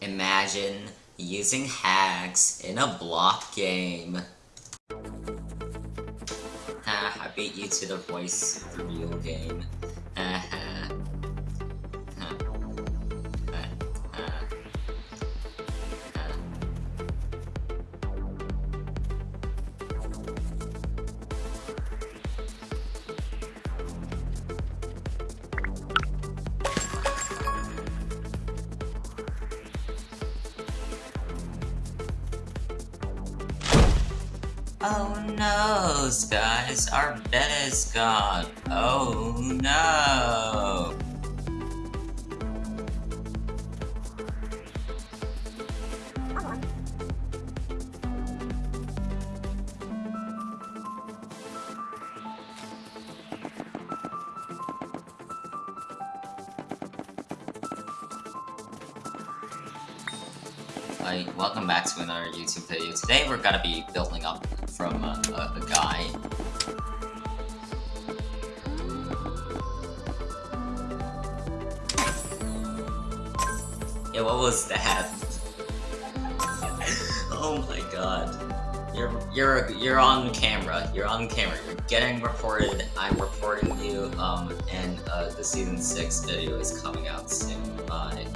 Imagine using hacks in a block game. I beat you to the voice reveal game. Oh no, guys, our bed is gone. Oh Hi, welcome back to another YouTube video. Today we're gonna be building up from a, a, a guy. Yeah, what was that? oh my god. You're you're you're on camera. You're on camera. You're getting recorded. I'm reporting you. Um, and uh, the season six video is coming out soon. Bye.